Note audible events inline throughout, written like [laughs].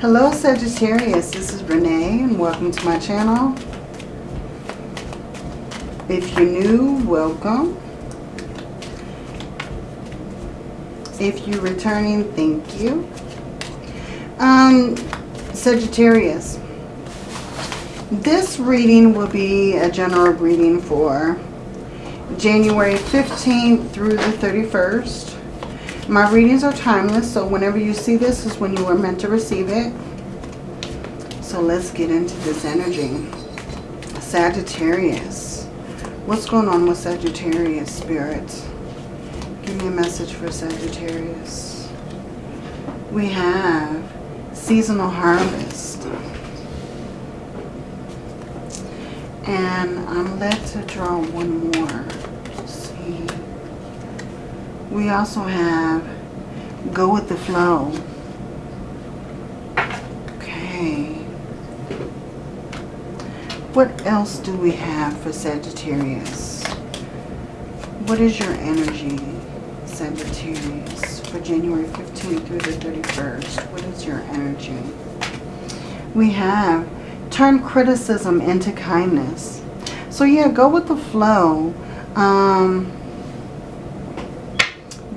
Hello Sagittarius, this is Renee and welcome to my channel. If you're new, welcome. If you're returning, thank you. Um, Sagittarius, this reading will be a general reading for January 15th through the 31st. My readings are timeless, so whenever you see this is when you were meant to receive it. So let's get into this energy. Sagittarius. What's going on with Sagittarius, spirits? Give me a message for Sagittarius. We have seasonal harvest. And I'm led to draw one more. We also have go with the flow. Okay. What else do we have for Sagittarius? What is your energy, Sagittarius, for January 15th through the 31st? What is your energy? We have turn criticism into kindness. So yeah, go with the flow. Um,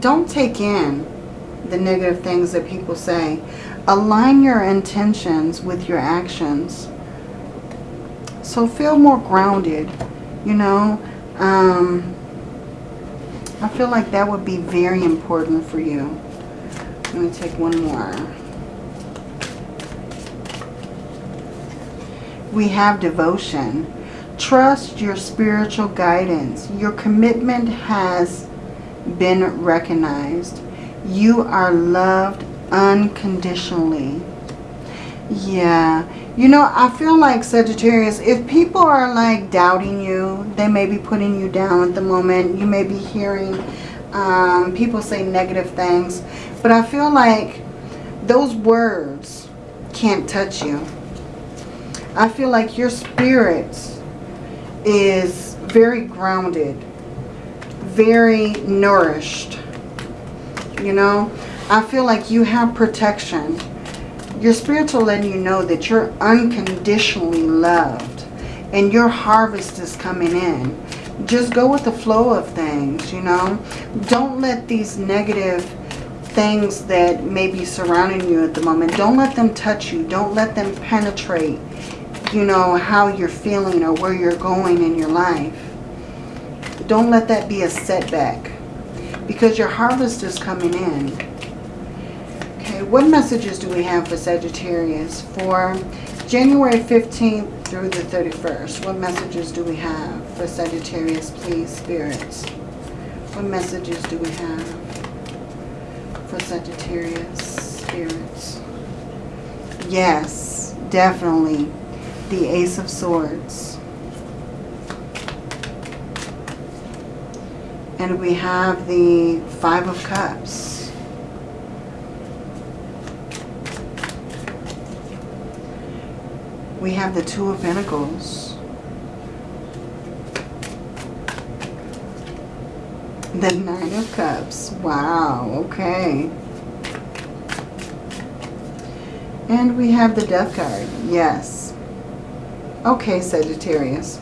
don't take in the negative things that people say. Align your intentions with your actions. So feel more grounded, you know. Um, I feel like that would be very important for you. Let me take one more. We have devotion. Trust your spiritual guidance. Your commitment has been recognized. You are loved unconditionally. Yeah. You know, I feel like Sagittarius, if people are like doubting you, they may be putting you down at the moment. You may be hearing um, people say negative things. But I feel like those words can't touch you. I feel like your spirit is very grounded very nourished. You know, I feel like you have protection. Your spiritual letting you know that you're unconditionally loved and your harvest is coming in. Just go with the flow of things, you know. Don't let these negative things that may be surrounding you at the moment, don't let them touch you. Don't let them penetrate, you know, how you're feeling or where you're going in your life. Don't let that be a setback because your harvest is coming in. Okay, what messages do we have for Sagittarius for January 15th through the 31st? What messages do we have for Sagittarius, please, spirits? What messages do we have for Sagittarius, spirits? Yes, definitely. The Ace of Swords. And we have the Five of Cups. We have the Two of Pentacles. The Nine of Cups. Wow, okay. And we have the Death card. Yes. Okay, Sagittarius.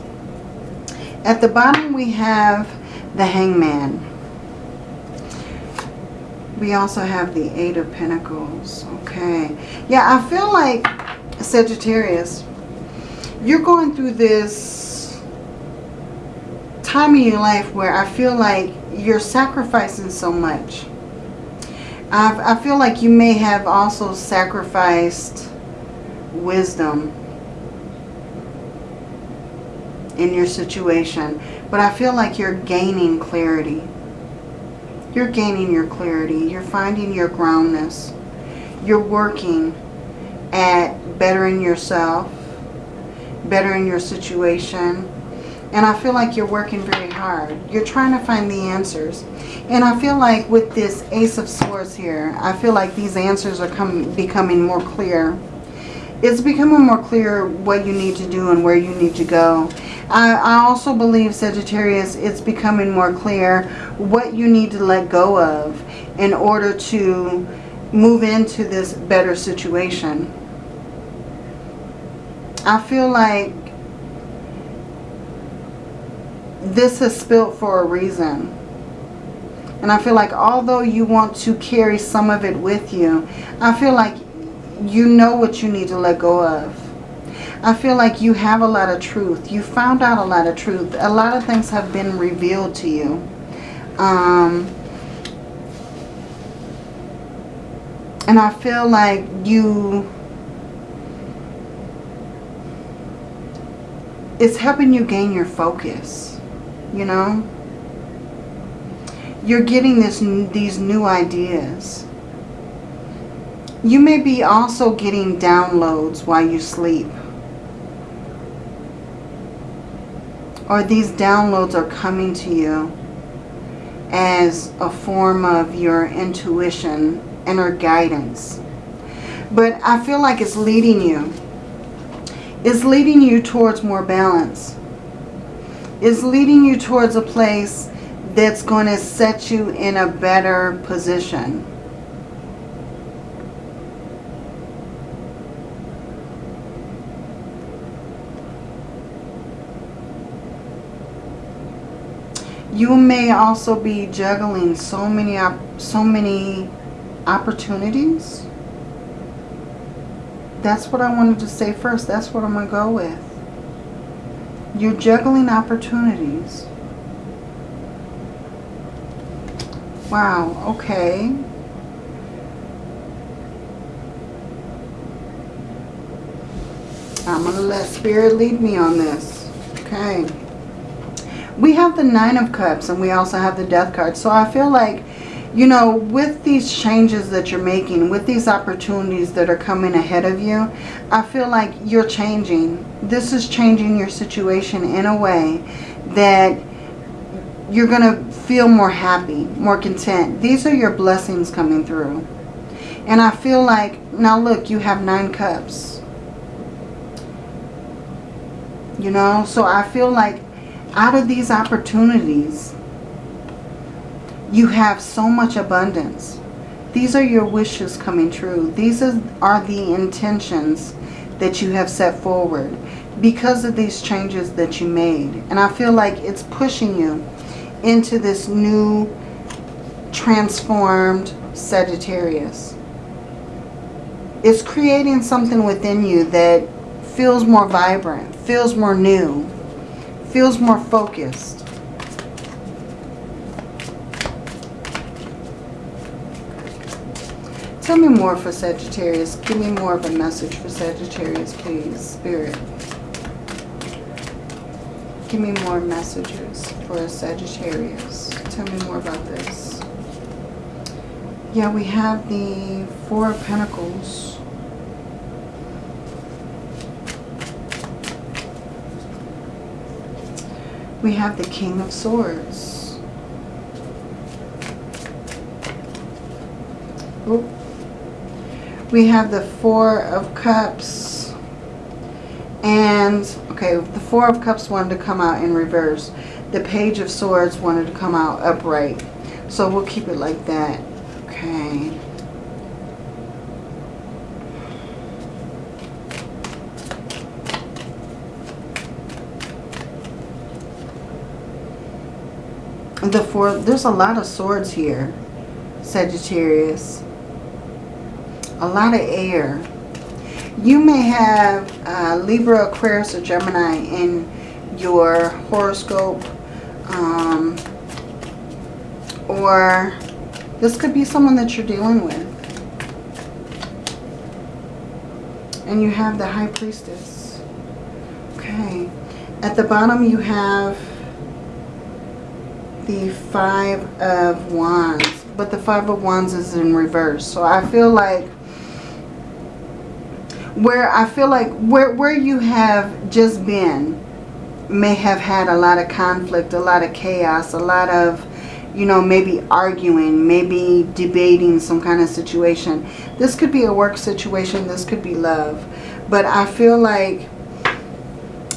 At the bottom we have the Hangman. We also have the Eight of Pentacles. Okay. Yeah, I feel like, Sagittarius, you're going through this time in your life where I feel like you're sacrificing so much. I, I feel like you may have also sacrificed wisdom in your situation. But I feel like you're gaining clarity. You're gaining your clarity. You're finding your groundness. You're working at bettering yourself, bettering your situation. And I feel like you're working very hard. You're trying to find the answers. And I feel like with this Ace of Swords here, I feel like these answers are come, becoming more clear. It's becoming more clear what you need to do and where you need to go. I, I also believe, Sagittarius, it's becoming more clear what you need to let go of in order to move into this better situation. I feel like this has spilled for a reason. And I feel like although you want to carry some of it with you, I feel like you know what you need to let go of. I feel like you have a lot of truth. You found out a lot of truth. A lot of things have been revealed to you. Um, and I feel like you... It's helping you gain your focus, you know? You're getting this these new ideas. You may be also getting downloads while you sleep. Or these downloads are coming to you as a form of your intuition, inner guidance. But I feel like it's leading you. It's leading you towards more balance. It's leading you towards a place that's going to set you in a better position. You may also be juggling so many so many opportunities. That's what I wanted to say first. That's what I'm to go with. You're juggling opportunities. Wow, okay. I'm to let Spirit lead me on this. Okay. We have the Nine of Cups and we also have the Death card. So I feel like, you know, with these changes that you're making, with these opportunities that are coming ahead of you, I feel like you're changing. This is changing your situation in a way that you're going to feel more happy, more content. These are your blessings coming through. And I feel like, now look, you have nine cups. You know, so I feel like out of these opportunities, you have so much abundance. These are your wishes coming true. These are the intentions that you have set forward because of these changes that you made. And I feel like it's pushing you into this new transformed Sagittarius. It's creating something within you that feels more vibrant, feels more new, feels more focused. Tell me more for Sagittarius. Give me more of a message for Sagittarius, please, Spirit. Give me more messages for Sagittarius. Tell me more about this. Yeah, we have the Four of Pentacles. We have the King of Swords. Oop. We have the Four of Cups. And Okay, the Four of Cups wanted to come out in reverse. The Page of Swords wanted to come out upright. So we'll keep it like that. Okay. The four, there's a lot of swords here, Sagittarius. A lot of air. You may have uh, Libra, Aquarius, or Gemini in your horoscope. Um, or this could be someone that you're dealing with. And you have the High Priestess. Okay. At the bottom you have the Five of Wands. But the Five of Wands is in reverse. So I feel like where I feel like where, where you have just been may have had a lot of conflict, a lot of chaos, a lot of, you know, maybe arguing, maybe debating some kind of situation. This could be a work situation. This could be love. But I feel like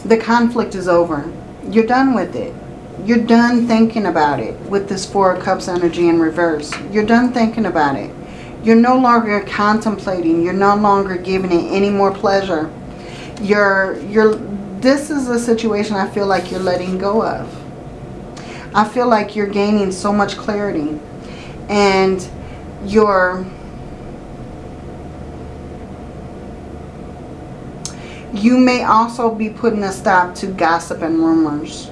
the conflict is over. You're done with it. You're done thinking about it with this Four of Cups energy in reverse. You're done thinking about it. You're no longer contemplating. You're no longer giving it any more pleasure. You're, you're, this is a situation I feel like you're letting go of. I feel like you're gaining so much clarity. And you're... You may also be putting a stop to gossip and rumors.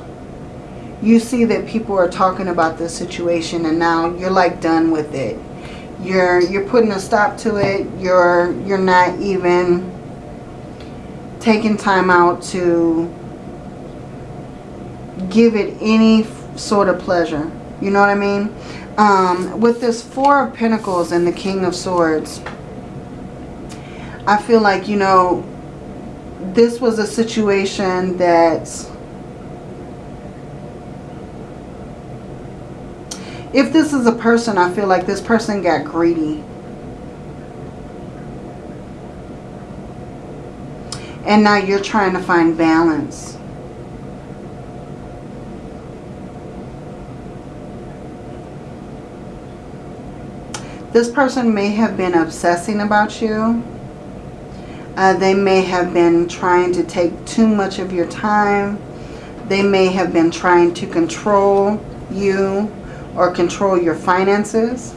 You see that people are talking about this situation and now you're like done with it. You're you're putting a stop to it. You're you're not even taking time out to give it any sort of pleasure. You know what I mean? Um, with this Four of Pentacles and the King of Swords, I feel like, you know, this was a situation that if this is a person, I feel like this person got greedy. And now you're trying to find balance. This person may have been obsessing about you. Uh, they may have been trying to take too much of your time. They may have been trying to control you or control your finances.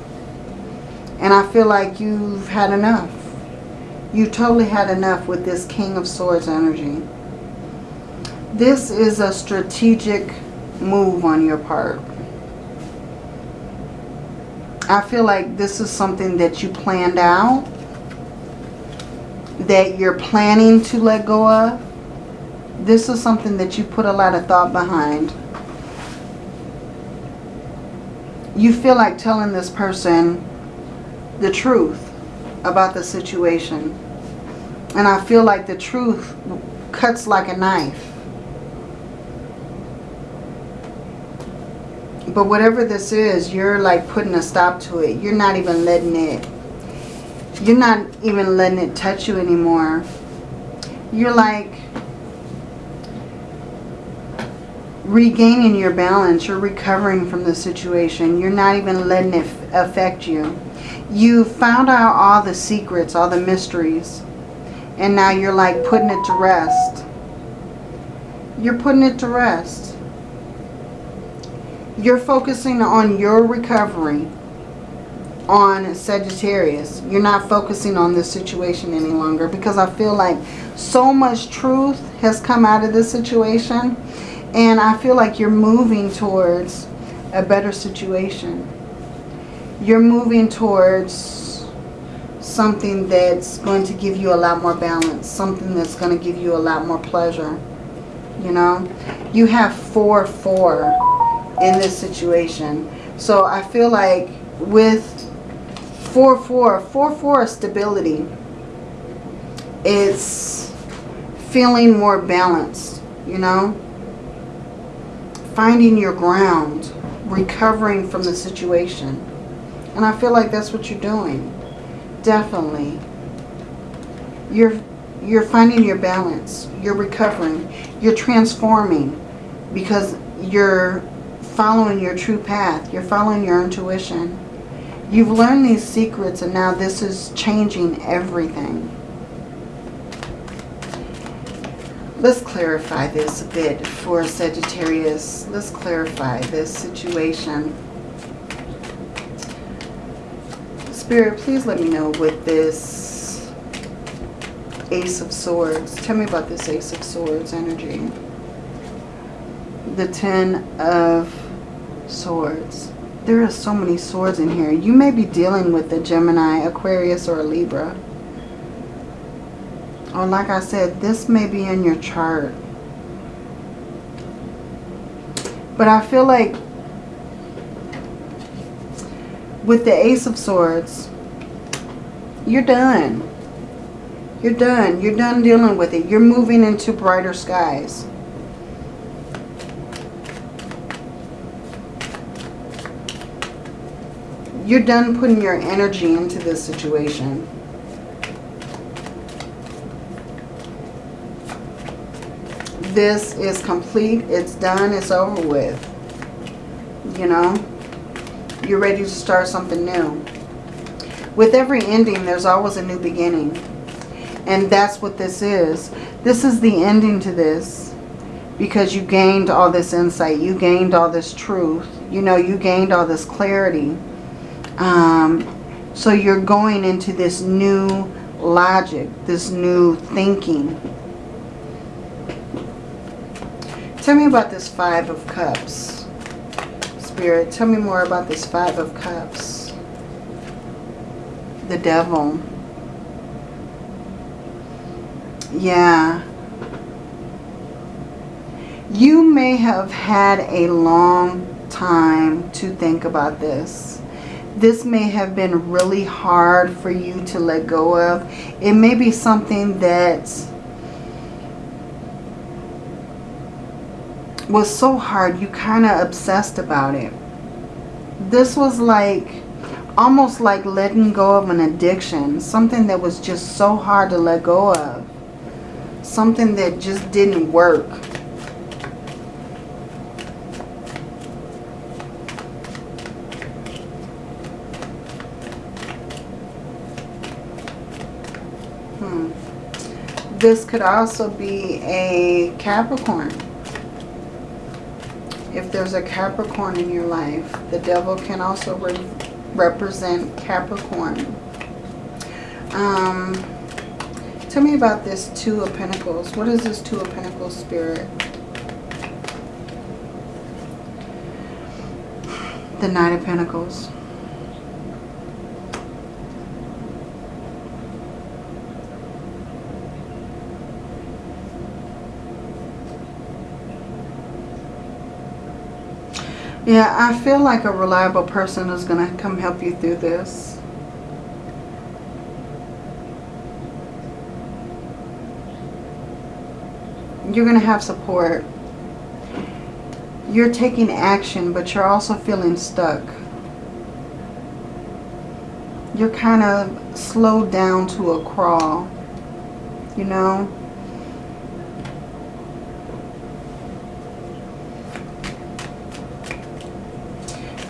And I feel like you've had enough. You totally had enough with this King of Swords energy. This is a strategic move on your part. I feel like this is something that you planned out. That you're planning to let go of. This is something that you put a lot of thought behind. You feel like telling this person the truth about the situation. And I feel like the truth cuts like a knife. But whatever this is, you're like putting a stop to it. You're not even letting it, you're not even letting it touch you anymore. You're like regaining your balance. You're recovering from the situation. You're not even letting it affect you. You found out all the secrets, all the mysteries. And now you're like putting it to rest. You're putting it to rest. You're focusing on your recovery on Sagittarius. You're not focusing on this situation any longer because I feel like so much truth has come out of this situation and I feel like you're moving towards a better situation. You're moving towards something that's going to give you a lot more balance. Something that's going to give you a lot more pleasure. You know? You have 4-4 in this situation. So I feel like with 4-4, 4-4 stability, it's feeling more balanced, you know? Finding your ground, recovering from the situation. And I feel like that's what you're doing. Definitely. You're you're finding your balance. You're recovering. You're transforming because you're following your true path. You're following your intuition. You've learned these secrets and now this is changing everything. Let's clarify this a bit for Sagittarius. Let's clarify this situation. Spirit, please let me know with this Ace of Swords. Tell me about this Ace of Swords energy. The Ten of Swords. There are so many swords in here. You may be dealing with a Gemini, Aquarius, or a Libra. Or like I said, this may be in your chart. But I feel like with the Ace of Swords, you're done. You're done. You're done dealing with it. You're moving into brighter skies. You're done putting your energy into this situation. This is complete. It's done. It's over with. You know? You're ready to start something new. With every ending, there's always a new beginning. And that's what this is. This is the ending to this because you gained all this insight. You gained all this truth. You know, you gained all this clarity. Um, so you're going into this new logic, this new thinking. Tell me about this Five of Cups. Spirit, tell me more about this Five of Cups. The Devil. Yeah. You may have had a long time to think about this. This may have been really hard for you to let go of. It may be something that was so hard you kind of obsessed about it. This was like almost like letting go of an addiction. Something that was just so hard to let go of. Something that just didn't work. Hmm. This could also be a Capricorn. If there's a Capricorn in your life, the devil can also re represent Capricorn. Um, tell me about this Two of Pentacles. What is this Two of Pentacles spirit? The Knight of Pentacles. Yeah, I feel like a reliable person is going to come help you through this. You're going to have support. You're taking action, but you're also feeling stuck. You're kind of slowed down to a crawl, you know?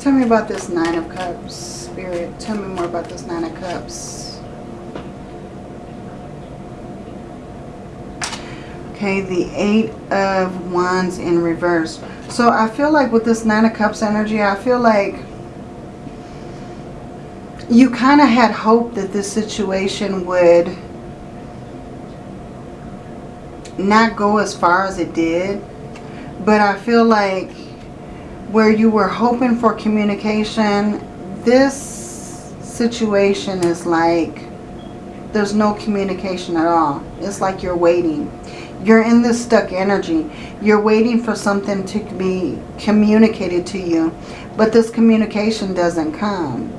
Tell me about this Nine of Cups, Spirit. Tell me more about this Nine of Cups. Okay, the Eight of Wands in reverse. So I feel like with this Nine of Cups energy, I feel like you kind of had hope that this situation would not go as far as it did. But I feel like where you were hoping for communication, this situation is like there's no communication at all. It's like you're waiting. You're in this stuck energy. You're waiting for something to be communicated to you, but this communication doesn't come.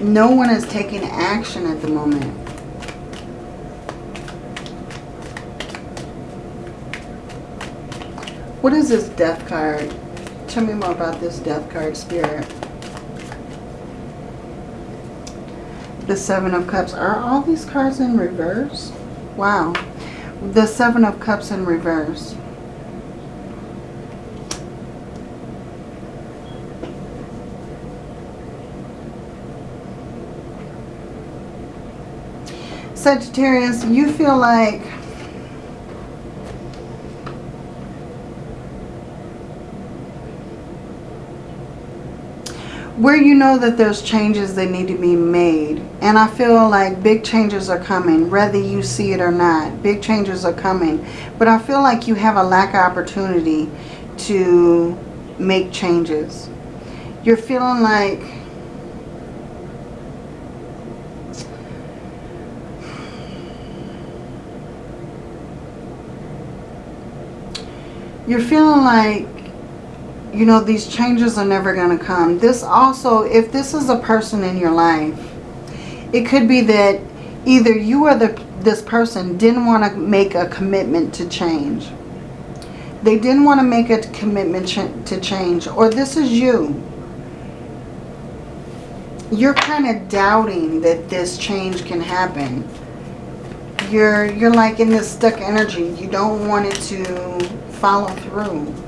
No one is taking action at the moment. What is this death card? Tell me more about this death card, Spirit. The Seven of Cups. Are all these cards in reverse? Wow. The Seven of Cups in reverse. Sagittarius, you feel like where you know that there's changes that need to be made. And I feel like big changes are coming, whether you see it or not. Big changes are coming. But I feel like you have a lack of opportunity to make changes. You're feeling like you're feeling like you know, these changes are never going to come. This also, if this is a person in your life, it could be that either you or the, this person didn't want to make a commitment to change. They didn't want to make a commitment ch to change. Or this is you. You're kind of doubting that this change can happen. You're, you're like in this stuck energy. You don't want it to follow through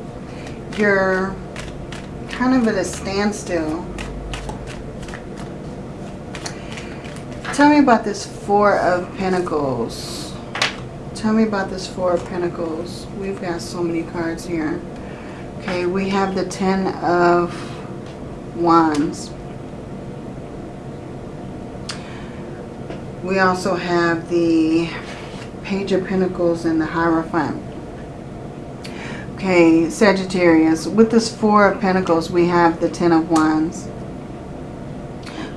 you're kind of at a standstill. Tell me about this Four of Pentacles. Tell me about this Four of Pentacles. We've got so many cards here. Okay, we have the Ten of Wands. We also have the Page of Pentacles and the Hierophant. Okay, Sagittarius. With this Four of Pentacles, we have the Ten of Wands.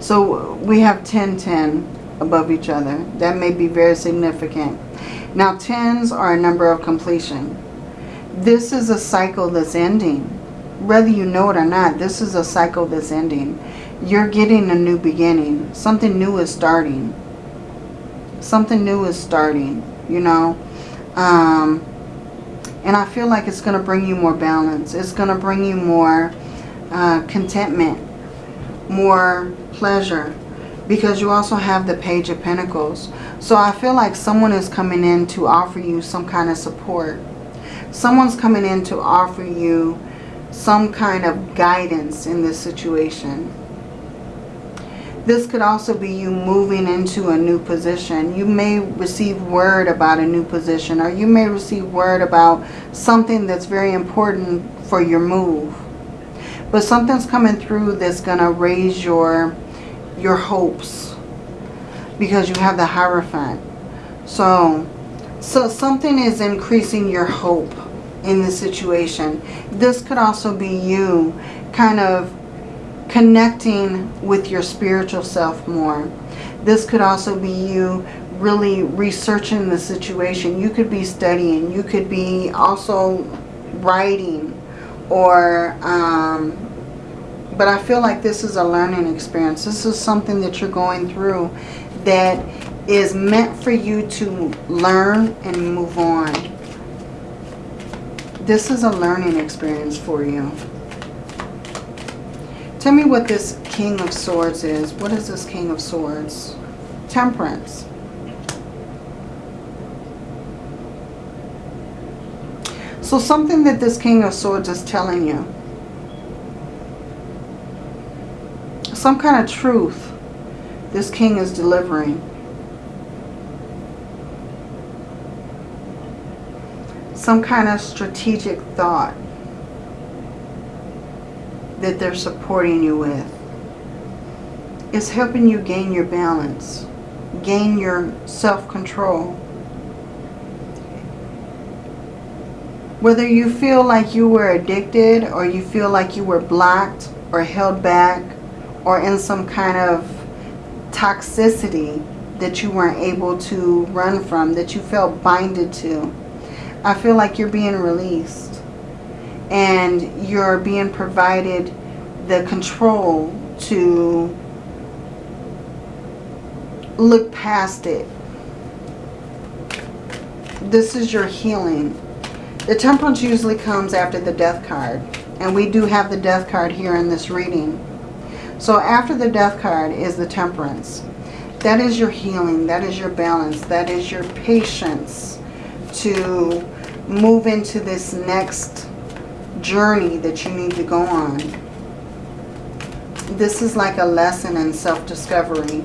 So we have 10, 10 above each other. That may be very significant. Now, tens are a number of completion. This is a cycle that's ending. Whether you know it or not, this is a cycle that's ending. You're getting a new beginning. Something new is starting. Something new is starting, you know. Um, and I feel like it's going to bring you more balance. It's going to bring you more uh, contentment, more pleasure because you also have the Page of Pentacles. So I feel like someone is coming in to offer you some kind of support. Someone's coming in to offer you some kind of guidance in this situation. This could also be you moving into a new position. You may receive word about a new position or you may receive word about something that's very important for your move. But something's coming through that's going to raise your your hopes because you have the Hierophant. So, so something is increasing your hope in the situation. This could also be you kind of connecting with your spiritual self more. This could also be you really researching the situation. You could be studying. You could be also writing or um, but I feel like this is a learning experience. This is something that you're going through that is meant for you to learn and move on. This is a learning experience for you. Tell me what this King of Swords is. What is this King of Swords? Temperance. So something that this King of Swords is telling you some kind of truth this king is delivering. Some kind of strategic thought that they're supporting you with. It's helping you gain your balance, gain your self-control. Whether you feel like you were addicted or you feel like you were blocked or held back or in some kind of toxicity that you weren't able to run from, that you felt binded to. I feel like you're being released and you're being provided the control to look past it. This is your healing. The temperance usually comes after the death card. And we do have the death card here in this reading. So after the death card is the temperance. That is your healing. That is your balance. That is your patience to move into this next journey that you need to go on. This is like a lesson in self-discovery.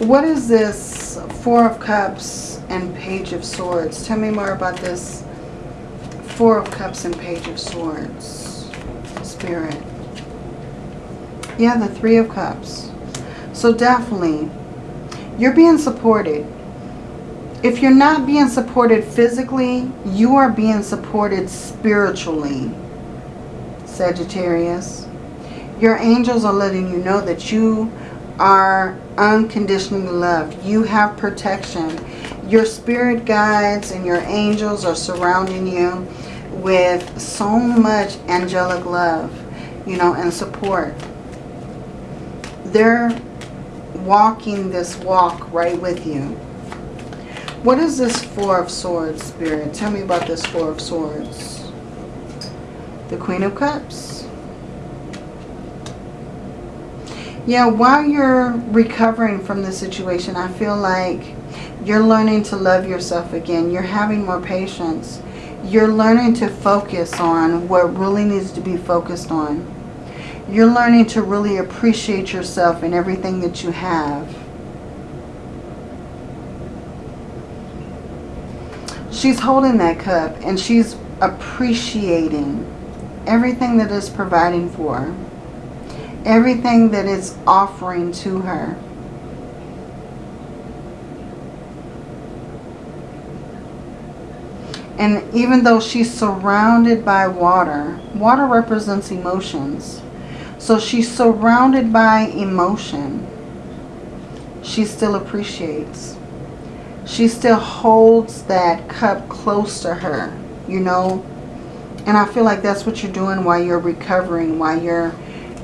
What is this Four of Cups and Page of Swords? Tell me more about this Four of Cups and Page of Swords. Spirit. Yeah, the Three of Cups. So definitely, you're being supported. If you're not being supported physically, you are being supported spiritually, Sagittarius. Your angels are letting you know that you are unconditionally loved. You have protection. Your spirit guides and your angels are surrounding you with so much angelic love, you know, and support. They're walking this walk right with you. What is this Four of Swords, Spirit? Tell me about this Four of Swords. The Queen of Cups. Yeah, while you're recovering from the situation, I feel like you're learning to love yourself again. You're having more patience You're learning to focus on what really needs to be focused on. You're learning to really appreciate yourself and everything that you have. She's holding that cup and she's appreciating everything that is providing for her. Everything that is offering to her. And even though she's surrounded by water, water represents emotions. So she's surrounded by emotion. She still appreciates. She still holds that cup close to her, you know. And I feel like that's what you're doing while you're recovering, while you're,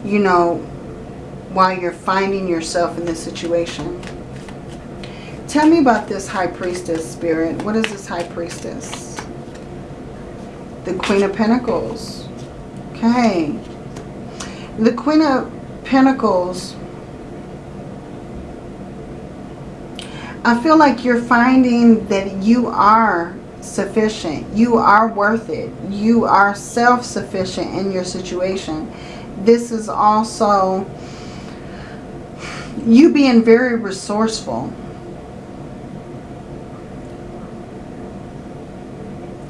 you know, while you're finding yourself in this situation. Tell me about this High Priestess spirit. What is this High Priestess? The Queen of Pentacles. Okay. The Queen of Pentacles. I feel like you're finding that you are sufficient. You are worth it. You are self-sufficient in your situation. This is also you being very resourceful.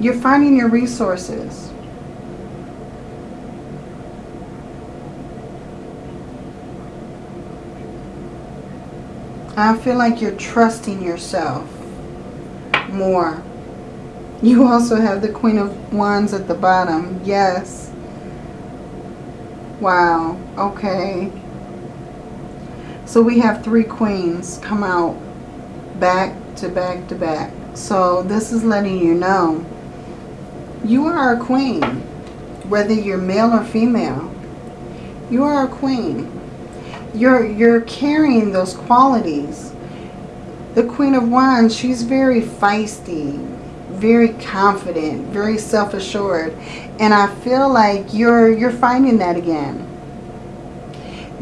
You're finding your resources. I feel like you're trusting yourself more. You also have the Queen of Wands at the bottom. Yes. Wow. Okay. So we have three queens come out back to back to back. So this is letting you know you are a queen, whether you're male or female. You are a queen. You're, you're carrying those qualities. The Queen of Wands, she's very feisty, very confident, very self-assured. And I feel like you're, you're finding that again.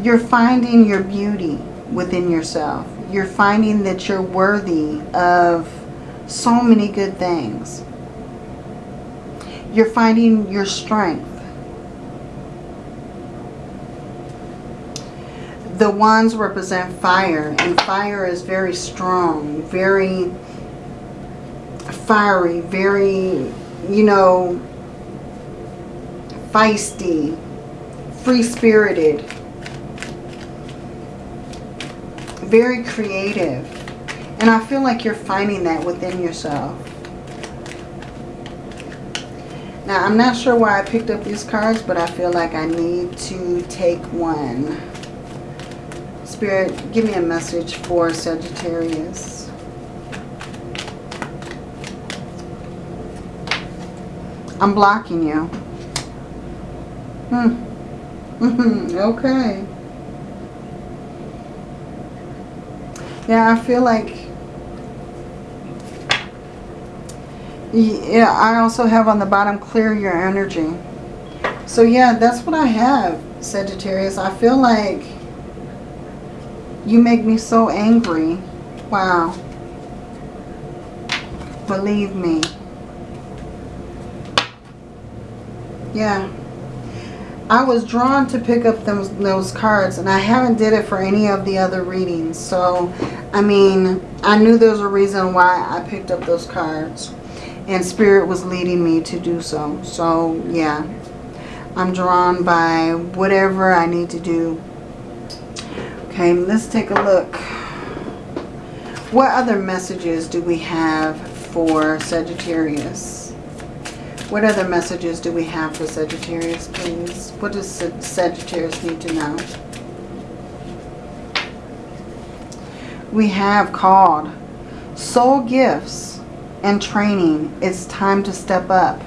You're finding your beauty within yourself. You're finding that you're worthy of so many good things. You're finding your strength. The wands represent fire, and fire is very strong, very fiery, very, you know, feisty, free-spirited, very creative. And I feel like you're finding that within yourself. Now, I'm not sure why I picked up these cards, but I feel like I need to take one. Spirit, give me a message for Sagittarius. I'm blocking you. Hmm. [laughs] okay. Yeah, I feel like Yeah, I also have on the bottom, clear your energy. So yeah, that's what I have, Sagittarius. I feel like you make me so angry. Wow. Believe me. Yeah. I was drawn to pick up those, those cards and I haven't did it for any of the other readings. So, I mean, I knew there was a reason why I picked up those cards and spirit was leading me to do so so yeah I'm drawn by whatever I need to do okay let's take a look. What other messages do we have for Sagittarius? What other messages do we have for Sagittarius please? What does Sagittarius need to know? We have called. Soul gifts and training, it's time to step up.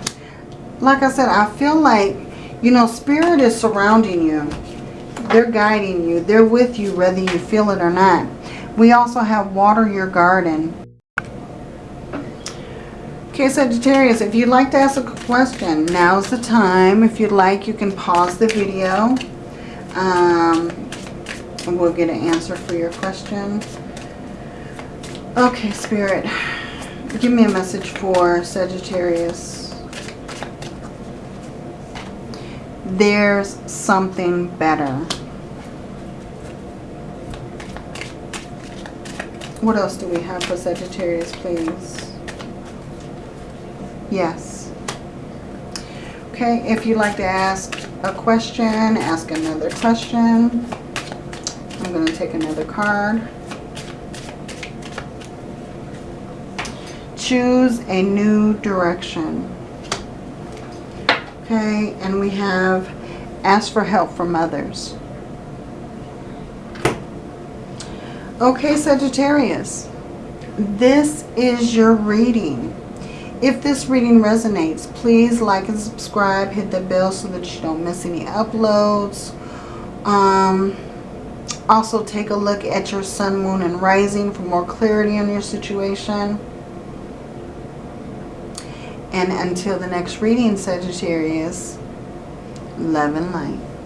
Like I said, I feel like, you know, Spirit is surrounding you. They're guiding you. They're with you whether you feel it or not. We also have water your garden. Okay, Sagittarius, if you'd like to ask a question, now's the time. If you'd like, you can pause the video. Um, and we'll get an answer for your question. Okay, Spirit. Give me a message for Sagittarius. There's something better. What else do we have for Sagittarius, please? Yes. Okay, if you'd like to ask a question, ask another question. I'm going to take another card. Choose a new direction. Okay, and we have ask for help from others. Okay, Sagittarius, this is your reading. If this reading resonates, please like and subscribe. Hit the bell so that you don't miss any uploads. Um, also, take a look at your sun, moon, and rising for more clarity on your situation. And until the next reading, Sagittarius, love and light.